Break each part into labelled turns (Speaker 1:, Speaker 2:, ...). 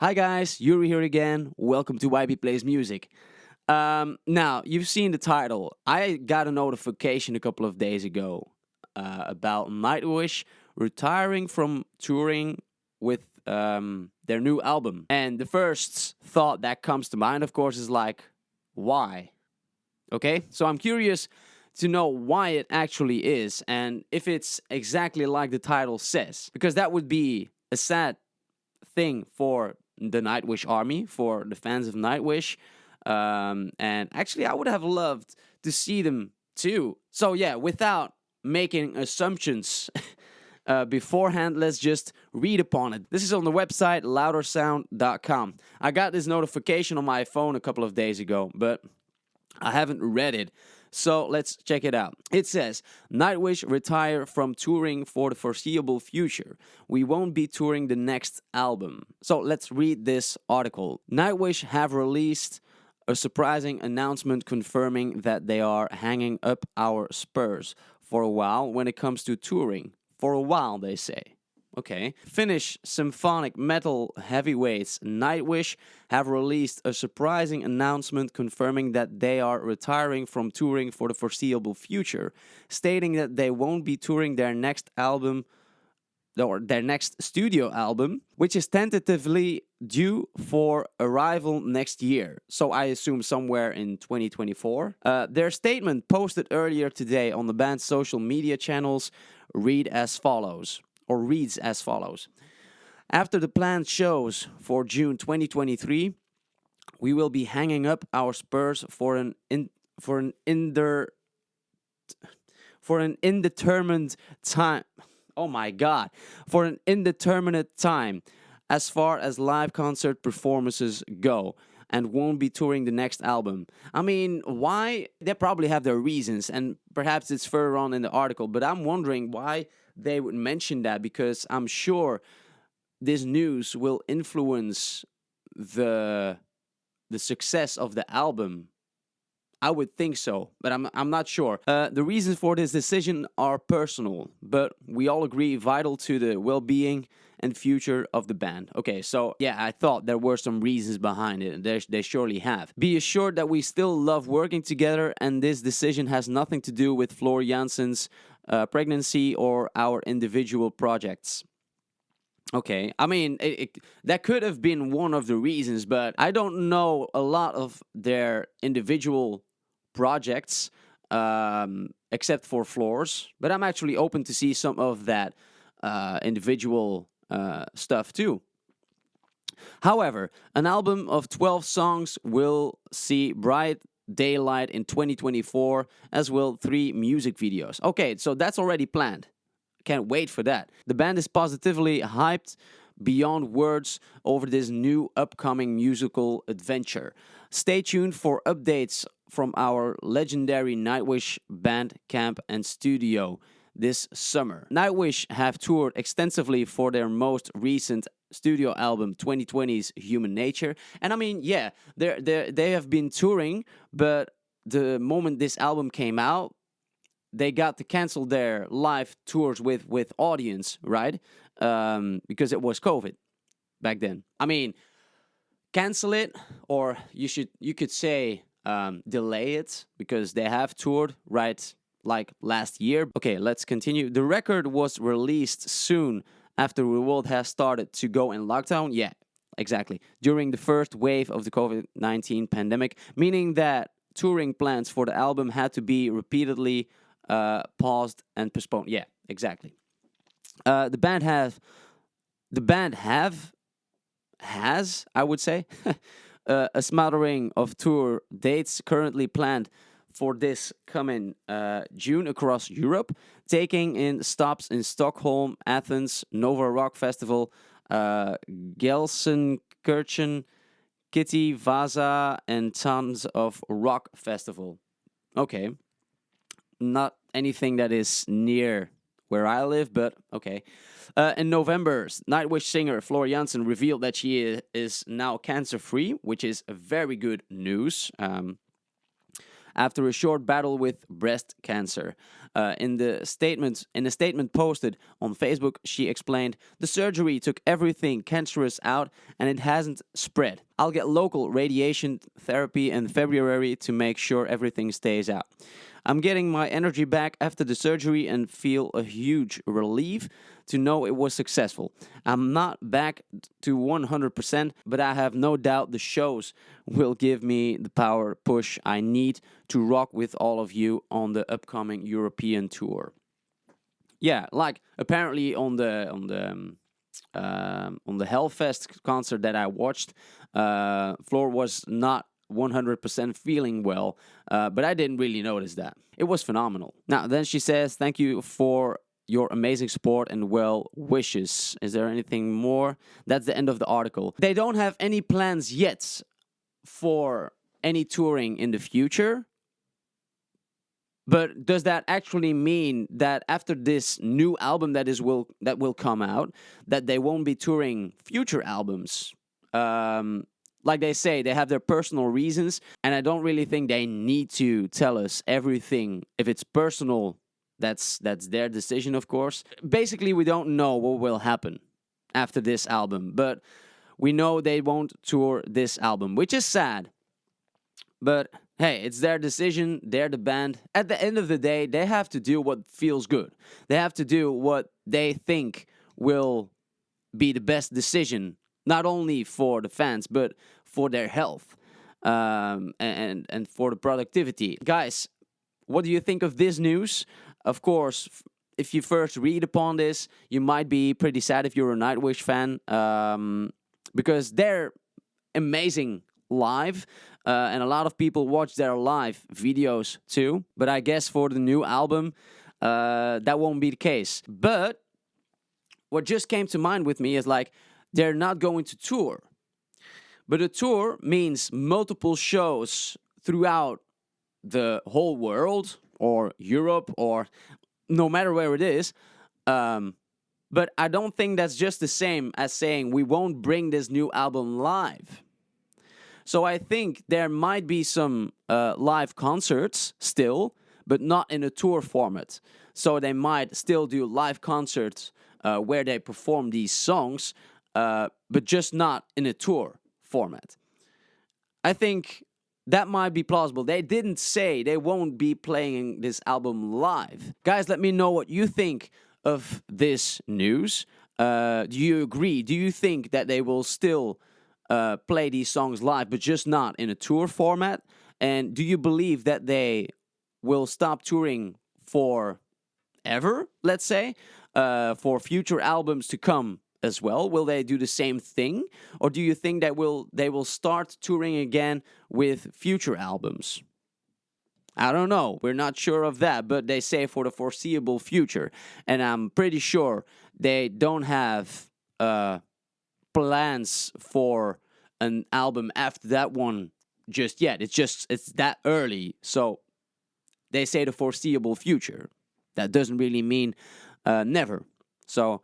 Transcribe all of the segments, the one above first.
Speaker 1: Hi guys, Yuri here again. Welcome to YB Plays Music. Um, now, you've seen the title. I got a notification a couple of days ago uh, about Nightwish retiring from touring with um, their new album. And the first thought that comes to mind, of course, is like, why? Okay, so I'm curious to know why it actually is and if it's exactly like the title says, because that would be a sad thing for the Nightwish army, for the fans of Nightwish. Um, and actually, I would have loved to see them too. So, yeah, without making assumptions uh, beforehand, let's just read upon it. This is on the website loudersound.com. I got this notification on my phone a couple of days ago, but I haven't read it. So let's check it out. It says, Nightwish retire from touring for the foreseeable future. We won't be touring the next album. So let's read this article. Nightwish have released a surprising announcement confirming that they are hanging up our spurs for a while when it comes to touring. For a while, they say. Okay. Finnish symphonic metal heavyweights Nightwish have released a surprising announcement confirming that they are retiring from touring for the foreseeable future, stating that they won't be touring their next album or their next studio album, which is tentatively due for arrival next year. So I assume somewhere in 2024. Uh, their statement posted earlier today on the band's social media channels read as follows or reads as follows. After the planned shows for June 2023, we will be hanging up our spurs for an in, for an inder for an indeterminate time. Oh my god, for an indeterminate time as far as live concert performances go and won't be touring the next album. I mean, why? They probably have their reasons, and perhaps it's further on in the article, but I'm wondering why they would mention that because I'm sure this news will influence the the success of the album. I would think so, but I'm I'm not sure. Uh, the reasons for this decision are personal, but we all agree vital to the well-being and future of the band. Okay, so yeah, I thought there were some reasons behind it, and they surely have. Be assured that we still love working together, and this decision has nothing to do with Floor Jansen's uh, pregnancy or our individual projects. Okay, I mean, it, it, that could have been one of the reasons, but I don't know a lot of their individual projects um, except for Floor's, but I'm actually open to see some of that uh, individual uh, stuff too. However, an album of 12 songs will see bright daylight in 2024, as well three music videos. Okay, so that's already planned. Can't wait for that. The band is positively hyped beyond words over this new upcoming musical adventure. Stay tuned for updates from our legendary Nightwish band camp and studio this summer. Nightwish have toured extensively for their most recent studio album 2020's Human Nature. And I mean, yeah, they they they have been touring, but the moment this album came out, they got to cancel their live tours with with audience, right? Um, because it was COVID back then. I mean, cancel it, or you should you could say um, delay it because they have toured right like last year. Okay, let's continue. The record was released soon after the world has started to go in lockdown. Yeah, exactly. During the first wave of the COVID 19 pandemic, meaning that touring plans for the album had to be repeatedly uh, paused and postponed. Yeah, exactly. Uh, the band have, the band have, has, I would say, uh, a smattering of tour dates currently planned for this coming uh, June across Europe, taking in stops in Stockholm, Athens, Nova Rock Festival, uh, Gelsenkirchen, Kitee, Vaasa, and tons of rock festival. Okay, not anything that is near where I live, but okay. Uh, in November, Nightwish singer Floor Jansen revealed that she is now cancer free, which is very good news. Um, after a short battle with breast cancer. Uh, in the statement, in a statement posted on Facebook, she explained, "The surgery took everything cancerous out, and it hasn't spread. I'll get local radiation therapy in February to make sure everything stays out." I'm getting my energy back after the surgery and feel a huge relief to know it was successful. I'm not back to 100%, but I have no doubt the shows will give me the power push I need to rock with all of you on the upcoming European tour. Yeah, like apparently on the on the um, um on the Hellfest concert that I watched, uh, Floor was not 100% feeling well, uh, but I didn't really notice that. It was phenomenal. Now, then she says, Thank you for your amazing support and well wishes. Is there anything more? That's the end of the article. They don't have any plans yet for any touring in the future. But does that actually mean that after this new album that is will that will come out, that they won't be touring future albums? Um, like they say, they have their personal reasons, and I don't really think they need to tell us everything. If it's personal, that's that's their decision, of course. Basically, we don't know what will happen after this album, but we know they won't tour this album, which is sad. But hey, it's their decision, they're the band. At the end of the day, they have to do what feels good. They have to do what they think will be the best decision not only for the fans but for their health um, and and for the productivity. Guys, what do you think of this news? Of course, if you first read upon this, you might be pretty sad if you're a Nightwish fan um, because they're amazing live. Uh, and a lot of people watch their live videos too. But I guess for the new album, uh, that won't be the case. But what just came to mind with me is like, they're not going to tour. But a tour means multiple shows throughout the whole world or Europe or no matter where it is. Um, but I don't think that's just the same as saying we won't bring this new album live. So I think there might be some uh, live concerts still, but not in a tour format. So they might still do live concerts uh, where they perform these songs, uh, but just not in a tour format. I think that might be plausible. They didn't say they won't be playing this album live. Guys, let me know what you think of this news. Uh, do you agree? Do you think that they will still uh, play these songs live, but just not in a tour format? And do you believe that they will stop touring for ever, let's say, uh, for future albums to come as well? Will they do the same thing, or do you think that will they will start touring again with future albums? I don't know. We're not sure of that, but they say for the foreseeable future, and I'm pretty sure they don't have uh, plans for an album after that one just yet. It's just it's that early, so they say the foreseeable future. That doesn't really mean uh, never. So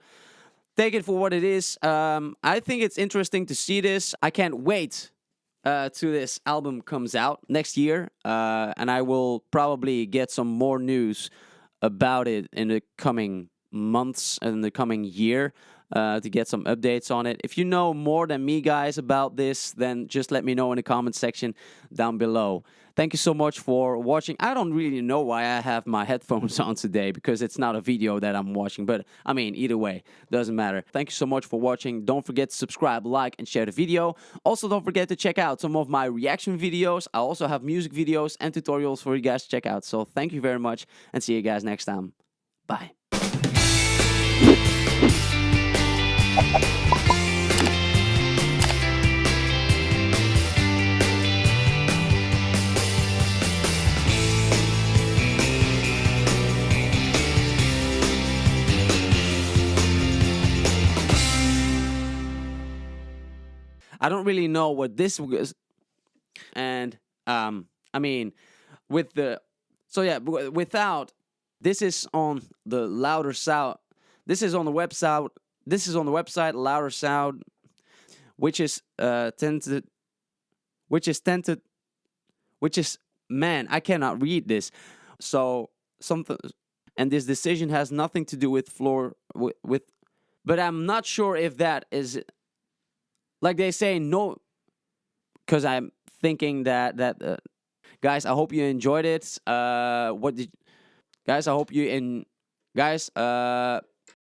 Speaker 1: take it for what it is. Um, I think it's interesting to see this. I can't wait uh, to this album comes out next year, uh, and I will probably get some more news about it in the coming months and the coming year uh, to get some updates on it. If you know more than me, guys, about this, then just let me know in the comment section down below. Thank you so much for watching. I don't really know why I have my headphones on today because it's not a video that I'm watching, but I mean, either way, doesn't matter. Thank you so much for watching. Don't forget to subscribe, like, and share the video. Also, don't forget to check out some of my reaction videos. I also have music videos and tutorials for you guys to check out. So thank you very much and see you guys next time. Bye. I don't really know what this was, and um, I mean, with the so yeah, without this is on the louder sound. This is on the website this is on the website Louder Sound, which is uh, tented, which is tented, which is man, I cannot read this. So something, and this decision has nothing to do with floor with, with but I'm not sure if that is like they say no, because I'm thinking that that uh, guys, I hope you enjoyed it. Uh, what did guys? I hope you in guys. Uh,